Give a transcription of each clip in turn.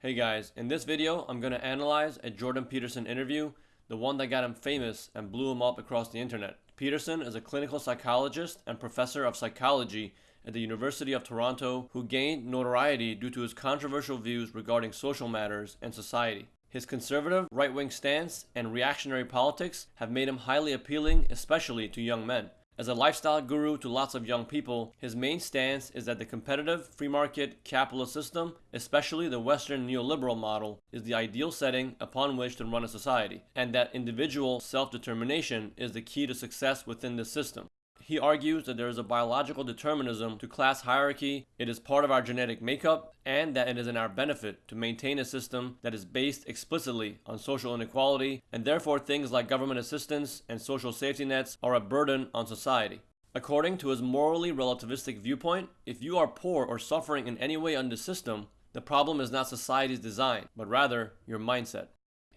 Hey guys, in this video, I'm going to analyze a Jordan Peterson interview, the one that got him famous and blew him up across the internet. Peterson is a clinical psychologist and professor of psychology at the University of Toronto who gained notoriety due to his controversial views regarding social matters and society. His conservative, right-wing stance and reactionary politics have made him highly appealing, especially to young men. As a lifestyle guru to lots of young people, his main stance is that the competitive free market capitalist system, especially the Western neoliberal model, is the ideal setting upon which to run a society, and that individual self-determination is the key to success within this system. He argues that there is a biological determinism to class hierarchy, it is part of our genetic makeup, and that it is in our benefit to maintain a system that is based explicitly on social inequality, and therefore things like government assistance and social safety nets are a burden on society. According to his morally relativistic viewpoint, if you are poor or suffering in any way under the system, the problem is not society's design, but rather your mindset.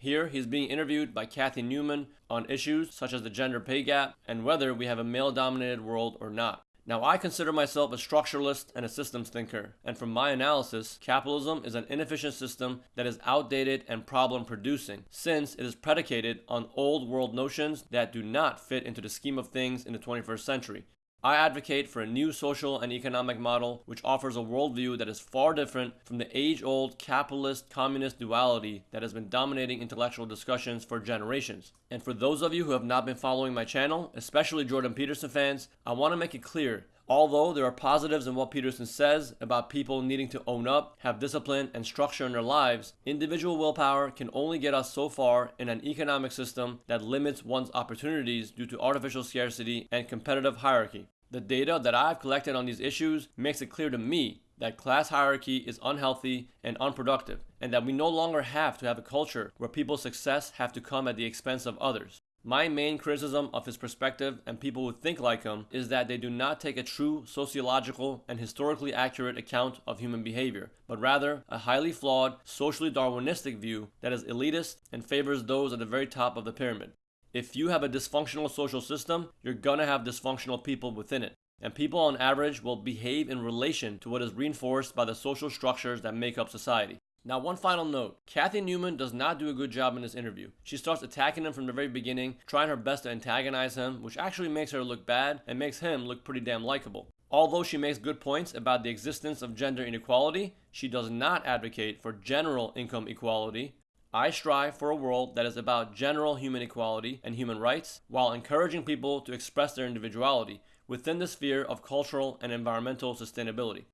Here, he's being interviewed by Cathy Newman on issues such as the gender pay gap and whether we have a male dominated world or not. Now, I consider myself a structuralist and a systems thinker, and from my analysis, capitalism is an inefficient system that is outdated and problem producing, since it is predicated on old world notions that do not fit into the scheme of things in the 21st century. I advocate for a new social and economic model which offers a worldview that is far different from the age-old capitalist communist duality that has been dominating intellectual discussions for generations. And for those of you who have not been following my channel, especially Jordan Peterson fans, I want to make it clear Although there are positives in what Peterson says about people needing to own up, have discipline, and structure in their lives, individual willpower can only get us so far in an economic system that limits one's opportunities due to artificial scarcity and competitive hierarchy. The data that I've collected on these issues makes it clear to me that class hierarchy is unhealthy and unproductive, and that we no longer have to have a culture where people's success have to come at the expense of others. My main criticism of his perspective and people who think like him is that they do not take a true sociological and historically accurate account of human behavior, but rather a highly flawed, socially Darwinistic view that is elitist and favors those at the very top of the pyramid. If you have a dysfunctional social system, you're gonna have dysfunctional people within it. And people on average will behave in relation to what is reinforced by the social structures that make up society. Now, one final note. Cathy Newman does not do a good job in this interview. She starts attacking him from the very beginning, trying her best to antagonize him, which actually makes her look bad and makes him look pretty damn likable. Although she makes good points about the existence of gender inequality, she does not advocate for general income equality. I strive for a world that is about general human equality and human rights, while encouraging people to express their individuality within the sphere of cultural and environmental sustainability.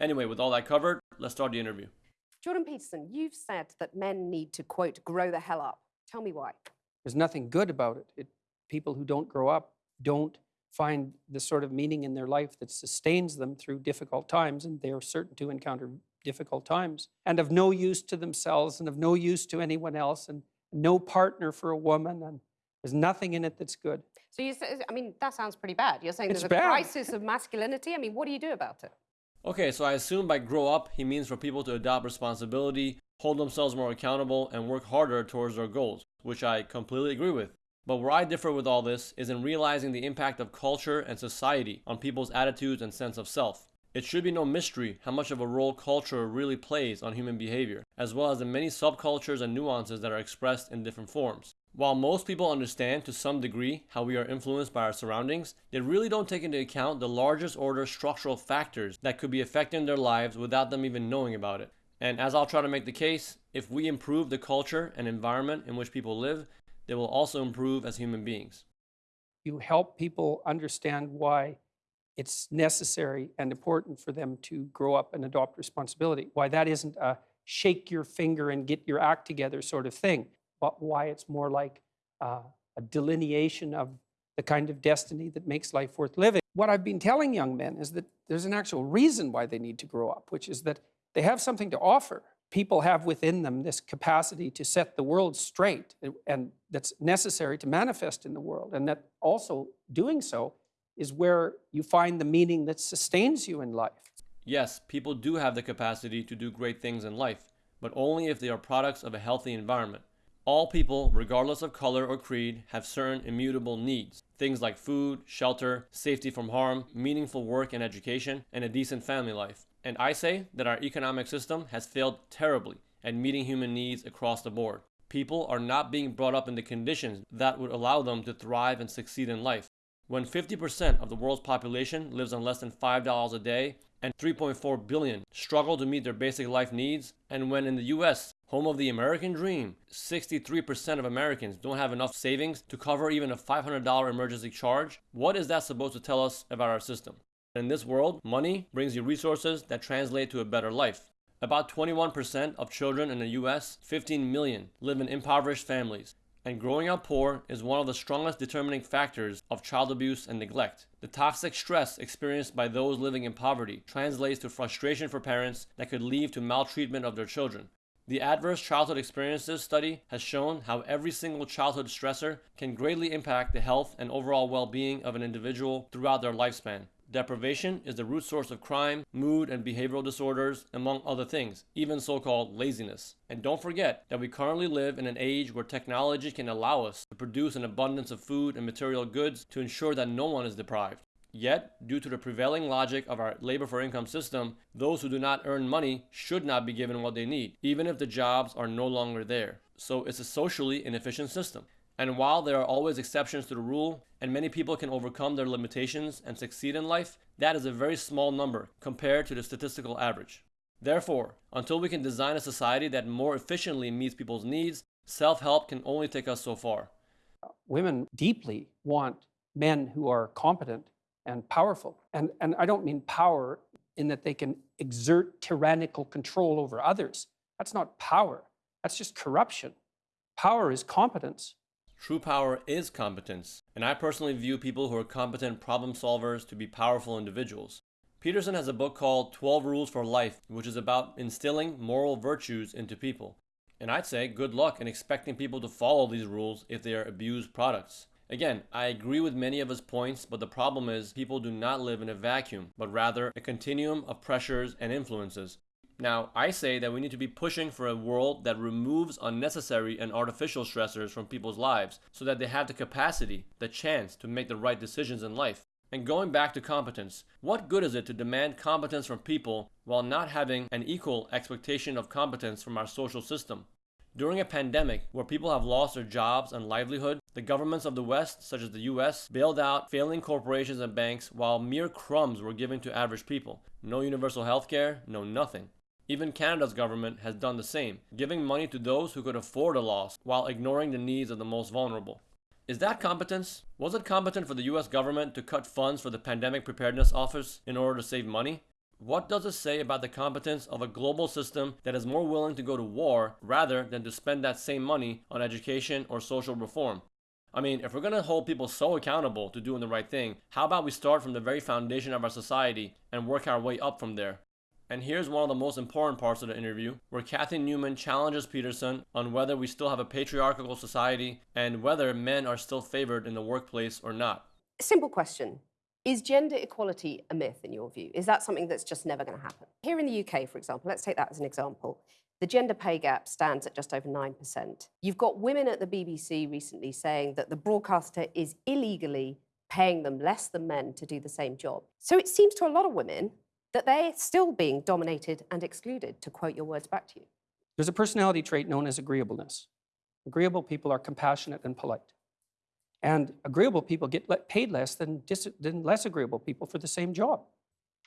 Anyway, with all that covered, let's start the interview. Jordan Peterson, you've said that men need to, quote, grow the hell up. Tell me why. There's nothing good about it. it. People who don't grow up don't find the sort of meaning in their life that sustains them through difficult times, and they are certain to encounter difficult times, and of no use to themselves and of no use to anyone else, and no partner for a woman, and there's nothing in it that's good. So you say, I mean, that sounds pretty bad. You're saying It's there's a bad. crisis of masculinity. I mean, what do you do about it? Okay, so I assume by grow up, he means for people to adopt responsibility, hold themselves more accountable, and work harder towards their goals, which I completely agree with. But where I differ with all this is in realizing the impact of culture and society on people's attitudes and sense of self. It should be no mystery how much of a role culture really plays on human behavior, as well as the many subcultures and nuances that are expressed in different forms. While most people understand to some degree how we are influenced by our surroundings, they really don't take into account the largest order structural factors that could be affecting their lives without them even knowing about it. And as I'll try to make the case, if we improve the culture and environment in which people live, they will also improve as human beings. You help people understand why it's necessary and important for them to grow up and adopt responsibility, why that isn't a shake your finger and get your act together sort of thing, why it's more like uh, a delineation of the kind of destiny that makes life worth living. What I've been telling young men is that there's an actual reason why they need to grow up, which is that they have something to offer. People have within them this capacity to set the world straight, and that's necessary to manifest in the world. And that also doing so is where you find the meaning that sustains you in life. Yes, people do have the capacity to do great things in life, but only if they are products of a healthy environment. All people, regardless of color or creed, have certain immutable needs. Things like food, shelter, safety from harm, meaningful work and education, and a decent family life. And I say that our economic system has failed terribly at meeting human needs across the board. People are not being brought up in the conditions that would allow them to thrive and succeed in life. When 50% of the world's population lives on less than $5 a day and 3.4 billion struggle to meet their basic life needs, and when in the US, home of the American dream, 63% of Americans don't have enough savings to cover even a $500 emergency charge, what is that supposed to tell us about our system? In this world, money brings you resources that translate to a better life. About 21% of children in the US, 15 million, live in impoverished families. And growing up poor is one of the strongest determining factors of child abuse and neglect. The toxic stress experienced by those living in poverty translates to frustration for parents that could lead to maltreatment of their children. The Adverse Childhood Experiences study has shown how every single childhood stressor can greatly impact the health and overall well being of an individual throughout their lifespan. Deprivation is the root source of crime, mood and behavioral disorders, among other things, even so called laziness. And don't forget that we currently live in an age where technology can allow us to produce an abundance of food and material goods to ensure that no one is deprived. Yet, due to the prevailing logic of our labor for income system, those who do not earn money should not be given what they need, even if the jobs are no longer there. So it's a socially inefficient system. And while there are always exceptions to the rule, and many people can overcome their limitations and succeed in life, that is a very small number compared to the statistical average. Therefore, until we can design a society that more efficiently meets people's needs, self help can only take us so far. Women deeply want men who are competent and powerful. And, and I don't mean power in that they can exert tyrannical control over others. That's not power, that's just corruption. Power is competence. True power is competence, and I personally view people who are competent problem solvers to be powerful individuals. Peterson has a book called 12 Rules for Life, which is about instilling moral virtues into people. And I'd say good luck in expecting people to follow these rules if they are abused products. Again, I agree with many of his points, but the problem is people do not live in a vacuum, but rather a continuum of pressures and influences. Now, I say that we need to be pushing for a world that removes unnecessary and artificial stressors from people's lives so that they have the capacity, the chance to make the right decisions in life. And going back to competence, what good is it to demand competence from people while not having an equal expectation of competence from our social system? During a pandemic where people have lost their jobs and livelihood, the governments of the West, such as the US, bailed out failing corporations and banks while mere crumbs were given to average people. No universal health care, no nothing. Even Canada's government has done the same, giving money to those who could afford a loss while ignoring the needs of the most vulnerable. Is that competence? Was it competent for the US government to cut funds for the Pandemic Preparedness Office in order to save money? What does it say about the competence of a global system that is more willing to go to war rather than to spend that same money on education or social reform? I mean, if we're going to hold people so accountable to doing the right thing, how about we start from the very foundation of our society and work our way up from there? And here's one of the most important parts of the interview, where Cathy Newman challenges Peterson on whether we still have a patriarchal society and whether men are still favored in the workplace or not. Simple question. Is gender equality a myth in your view? Is that something that's just never going to happen? Here in the UK, for example, let's take that as an example. The gender pay gap stands at just over 9%. You've got women at the BBC recently saying that the broadcaster is illegally paying them less than men to do the same job. So it seems to a lot of women that they're still being dominated and excluded, to quote your words back to you. There's a personality trait known as agreeableness. Agreeable people are compassionate and polite. And agreeable people get paid less than, than less agreeable people for the same job.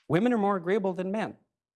Women are more agreeable than men.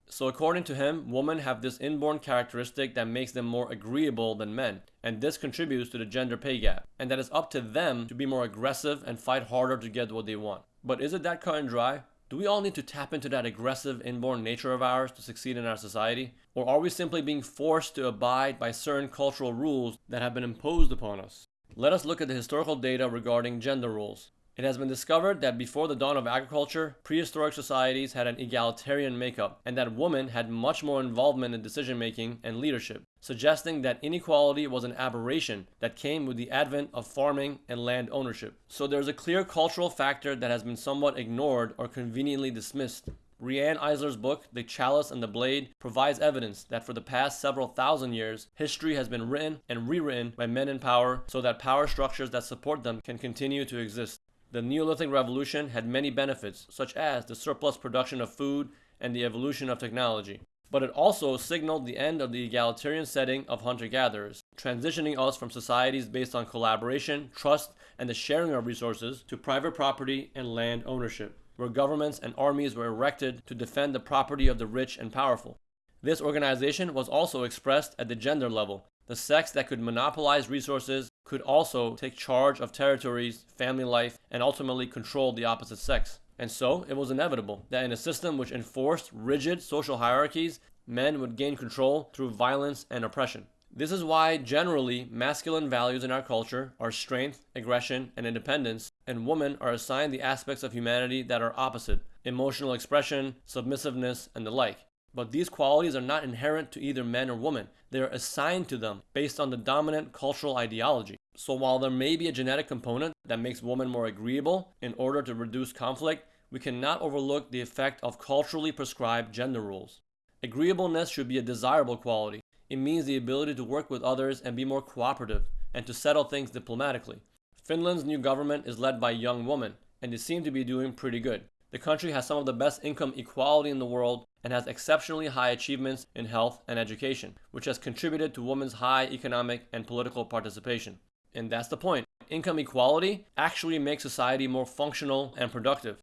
So, according to him, women have this inborn characteristic that makes them more agreeable than men, and this contributes to the gender pay gap, and that it's up to them to be more aggressive and fight harder to get what they want. But is it that cut and dry? Do we all need to tap into that aggressive inborn nature of ours to succeed in our society? Or are we simply being forced to abide by certain cultural rules that have been imposed upon us? Let us look at the historical data regarding gender roles. It has been discovered that before the dawn of agriculture, prehistoric societies had an egalitarian makeup, and that women had much more involvement in decision making and leadership, suggesting that inequality was an aberration that came with the advent of farming and land ownership. So there's a clear cultural factor that has been somewhat ignored or conveniently dismissed. Riane Eisler's book, The Chalice and the Blade, provides evidence that for the past several thousand years, history has been written and rewritten by men in power so that power structures that support them can continue to exist. The Neolithic Revolution had many benefits, such as the surplus production of food and the evolution of technology. but it also signaled the end of the egalitarian setting of hunter gatherers, transitioning us from societies based on collaboration, trust, and the sharing of resources to private property and land ownership, where governments and armies were erected to defend the property of the rich and powerful. This organization was also expressed at the gender level. The sex that could monopolize resources could also take charge of territories, family life, and ultimately control the opposite sex. And so, it was inevitable that in a system which enforced rigid social hierarchies, men would gain control through violence and oppression. This is why, generally, masculine values in our culture are strength, aggression, and independence, and women are assigned the aspects of humanity that are opposite emotional expression, submissiveness, and the like. But these qualities are not inherent to either men or women. They are assigned to them based on the dominant cultural ideology. So while there may be a genetic component that makes women more agreeable in order to reduce conflict, we cannot overlook the effect of culturally prescribed gender roles. Agreeableness should be a desirable quality. It means the ability to work with others and be more cooperative, and to settle things diplomatically. Finland's new government is led by young woman, and they seem to be doing pretty good. The country has some of the best income equality in the world and has exceptionally high achievements in health and education, which has contributed to women's high economic and political participation. And that's the point. Income equality actually makes society more functional and productive.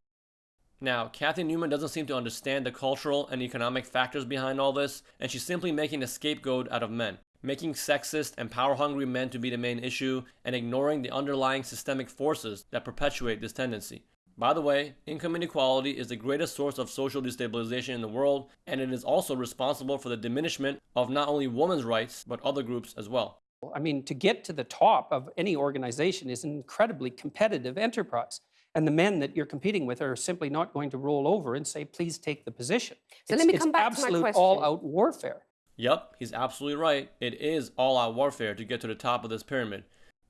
Now, Cathy Newman doesn't seem to understand the cultural and economic factors behind all this, and she's simply making a scapegoat out of men, making sexist and power hungry men to be the main issue, and ignoring the underlying systemic forces that perpetuate this tendency. By the way, income inequality is the greatest source of social destabilization in the world, and it is also responsible for the diminishment of not only women's rights, but other groups as well. I mean, to get to the top of any organization is an incredibly competitive enterprise. And the men that you're competing with are simply not going to roll over and say, please take the position. So it's, let me come back to my absolute all-out warfare. Yep, he's absolutely right. It is all out warfare to get to the top of this pyramid.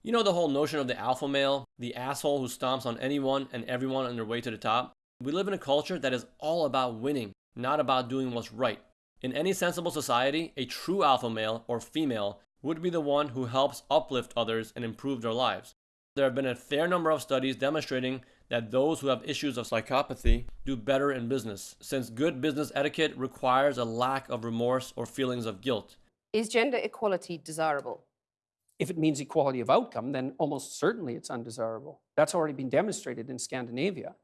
You know the whole notion of the alpha male, the asshole who stomps on anyone and everyone on their way to the top? We live in a culture that is all about winning, not about doing what's right. In any sensible society, a true alpha male or female would be the one who helps uplift others and improve their lives. There have been a fair number of studies demonstrating that those who have issues of psychopathy do better in business, since good business etiquette requires a lack of remorse or feelings of guilt. Is gender equality desirable? If it means equality of outcome, then almost certainly it's undesirable. That's already been demonstrated in Scandinavia.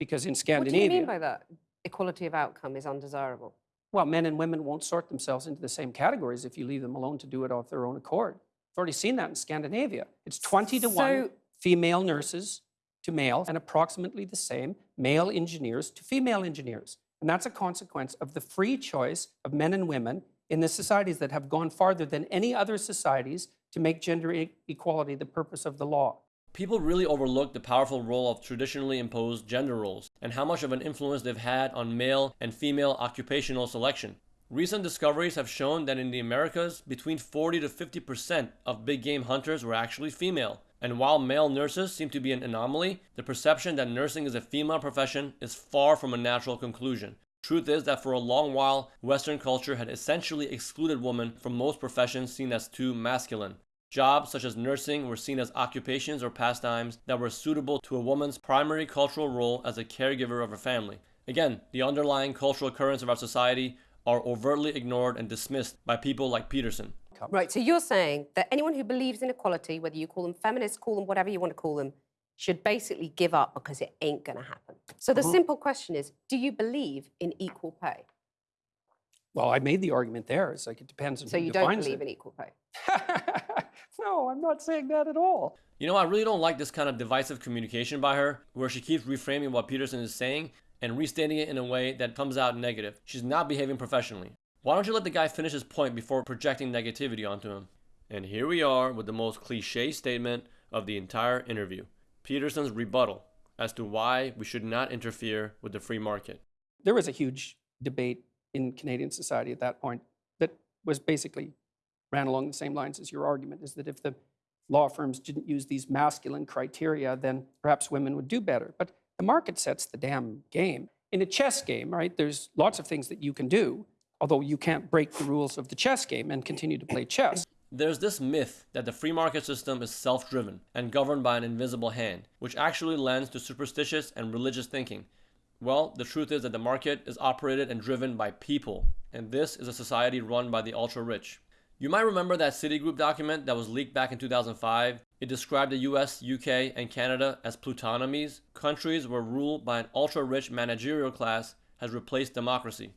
Because in Scandinavia... What do you mean by that? Equality of outcome is undesirable. well, men and women won't sort themselves into the same categories if you leave them alone to do it of their own accord. I've already seen that in Scandinavia. It's 20 to 1 female nurses to male and approximately the same male engineers to female engineers. And that's a consequence of the free choice of men and women in the societies that have gone farther than any other societies to make gender e- equality the purpose of the law. People really overlook the powerful role of traditionally imposed gender roles and how much of an influence they've had on male and female occupational selection. Recent discoveries have shown that in the Americas, between 40 to 50% of big game hunters were actually female. And while male nurses seem to be an anomaly, the perception that nursing is a female profession is far from a natural conclusion. Truth is that for a long while, Western culture had essentially excluded women from most professions seen as too masculine. Jobs such as nursing were seen as occupations or pastimes that were suitable to a woman's primary cultural role as a caregiver of her family. Again, the underlying cultural currents of our society are overtly ignored and dismissed by people like Peterson. Right, so you're saying that anyone who believes in equality, whether you call them feminists, call them whatever you want to call them, should basically give up because it ain't going to happen. So the Uh-huh. simple question is do you believe in equal pay? Well, I made the argument there. It's like it depends on So who you don't believe it. in equal pay? no, I'm not saying that at all. You know, I really don't like this kind of divisive communication by her, where she keeps reframing what Peterson is saying and restating it in a way that comes out negative. She's not behaving professionally. Why don't you let the guy finish his point before projecting negativity onto him? And here we are with the most cliche statement of the entire interview Peterson's rebuttal as to why we should not interfere with the free market. There was a huge debate in Canadian society at that point that was basically ran along the same lines as your argument is that if the law firms didn't use these masculine criteria, then perhaps women would do better. But the market sets the damn game. In a chess game, right, there's lots of things that you can do, although you can't break the rules of the chess game and continue to play chess. There's this myth that the free market system is self driven and governed by an invisible hand, which actually lends to superstitious and religious thinking. Well, the truth is that the market is operated and driven by people, and this is a society run by the ultra rich. You might remember that Citigroup document that was leaked back in 2005. It described the US, UK, and Canada as plutonomies, countries where rule by an ultra rich managerial class has replaced democracy.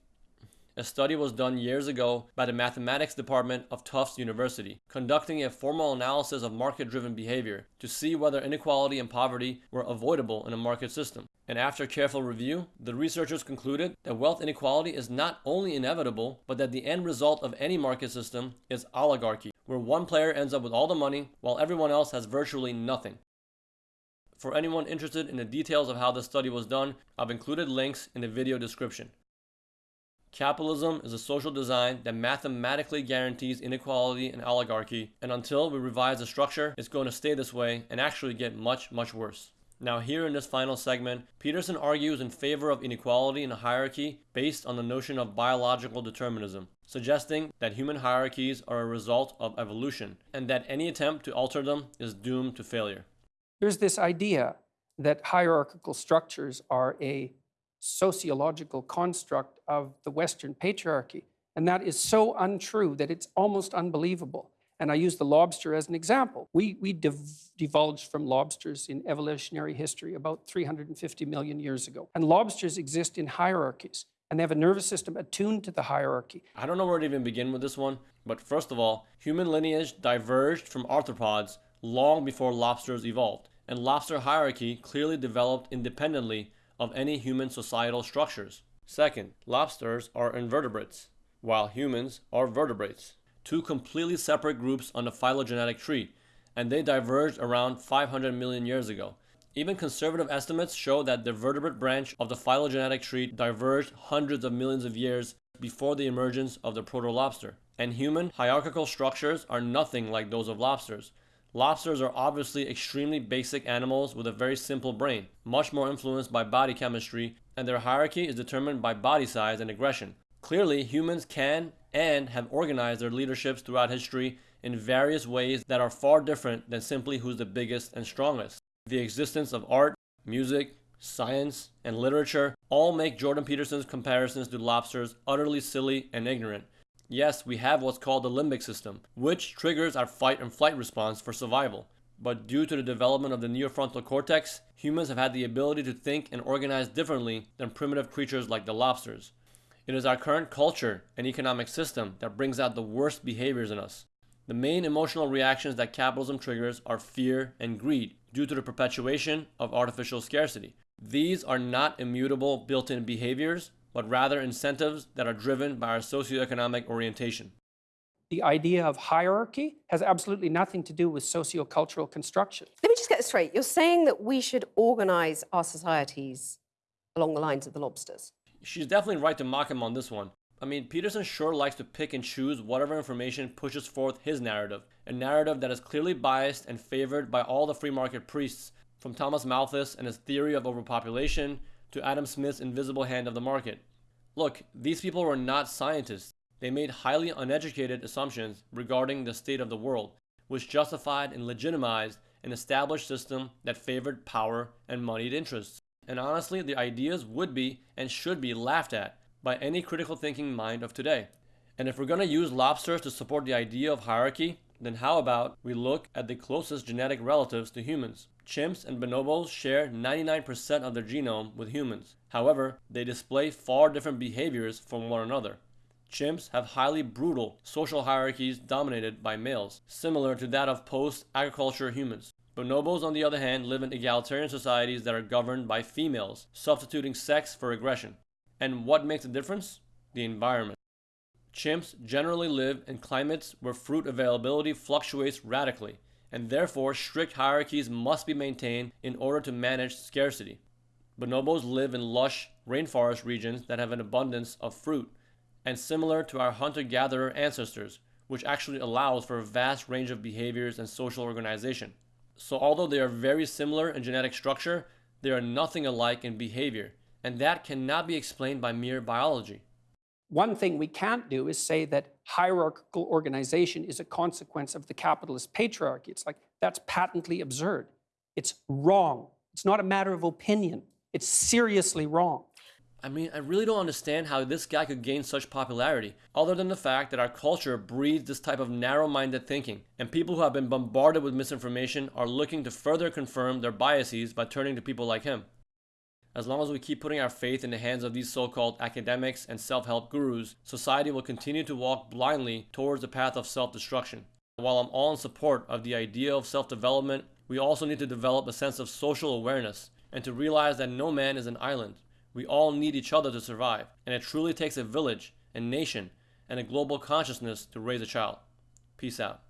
A study was done years ago by the mathematics department of Tufts University, conducting a formal analysis of market driven behavior to see whether inequality and poverty were avoidable in a market system. And after careful review, the researchers concluded that wealth inequality is not only inevitable, but that the end result of any market system is oligarchy, where one player ends up with all the money while everyone else has virtually nothing. For anyone interested in the details of how the study was done, I've included links in the video description. Capitalism is a social design that mathematically guarantees inequality and oligarchy, and until we revise the structure, it's going to stay this way and actually get much, much worse. Now, here in this final segment, Peterson argues in favor of inequality in a hierarchy based on the notion of biological determinism, suggesting that human hierarchies are a result of evolution, and that any attempt to alter them is doomed to failure. There's this idea that hierarchical structures are a sociological construct of the Western patriarchy. And that is so untrue that it's almost unbelievable. And I use the lobster as an example. We, we div divulged from lobsters in evolutionary history about 350 million years ago. And lobsters exist in hierarchies, and they have a nervous system attuned to the hierarchy. I don't know where to even begin with this one, but first of all, human lineage diverged from arthropods long before lobsters evolved, and lobster hierarchy clearly developed independently of any human societal structures. Second, lobsters are invertebrates, while humans are vertebrates, two completely separate groups on the phylogenetic tree, and they diverged around 500 million years ago. Even conservative estimates show that the vertebrate branch of the phylogenetic tree diverged hundreds of millions of years before the emergence of the proto-lobster. And human hierarchical structures are nothing like those of lobsters. Lobsters are obviously extremely basic animals with a very simple brain, much more influenced by body chemistry, and their hierarchy is determined by body size and aggression. Clearly, humans can and have organized their leaderships throughout history in various ways that are far different than simply who's the biggest and strongest. The existence of art, music, science, and literature all make Jordan Peterson's comparisons to lobsters utterly silly and ignorant. Yes, we have what's called the limbic system, which triggers our fight and flight response for survival. But due to the development of the neofrontal cortex, humans have had the ability to think and organize differently than primitive creatures like the lobsters. It is our current culture and economic system that brings out the worst behaviors in us. The main emotional reactions that capitalism triggers are fear and greed due to the perpetuation of artificial scarcity. These are not immutable built in behaviors, but rather incentives that are driven by our socioeconomic orientation. The idea of hierarchy has absolutely nothing to do with sociocultural construction. Let me just get this straight. You're saying that we should organize our societies along the lines of the lobsters. She's definitely right to mock him on this one. I mean, Peterson sure likes to pick and choose whatever information pushes forth his narrative, a narrative that is clearly biased and favored by all the free market priests, from Thomas Malthus and his theory of overpopulation to Adam Smith's invisible hand of the market. Look, these people were not scientists. They made highly uneducated assumptions regarding the state of the world, which justified and legitimized an established system that favored power and moneyed interests. And honestly, the ideas would be and should be laughed at by any critical thinking mind of today. And if we're going to use lobsters to support the idea of hierarchy, then how about we look at the closest genetic relatives to humans? Chimps and bonobos share 99% of their genome with humans. However, they display far different behaviors from one another. Chimps have highly brutal social hierarchies dominated by males, similar to that of post-agriculture humans. Bonobos, on the other hand, live in egalitarian societies that are governed by females, substituting sex for aggression. And what makes a difference? The environment. Chimps generally live in climates where fruit availability fluctuates radically, and therefore strict hierarchies must be maintained in order to manage scarcity. Bonobos live in lush rainforest regions that have an abundance of fruit, and similar to our hunter-gatherer ancestors, which actually allows for a vast range of behaviors and social organization. So although they are very similar in genetic structure, they are nothing alike in behavior, and that cannot be explained by mere biology. One thing we can't do is say that hierarchical organization is a consequence of the capitalist patriarchy. It's like, that's patently absurd. It's wrong. It's not a matter of opinion. It's seriously wrong. I mean, I really don't understand how this guy could gain such popularity, other than the fact that our culture breeds this type of narrow minded thinking, and people who have been bombarded with misinformation are looking to further confirm their biases by turning to people like him. As long as we keep putting our faith in the hands of these so called academics and self help gurus, society will continue to walk blindly towards the path of self destruction. While I'm all in support of the idea of self development, we also need to develop a sense of social awareness and to realize that no man is an island. We all need each other to survive, and it truly takes a village, a nation, and a global consciousness to raise a child. Peace out.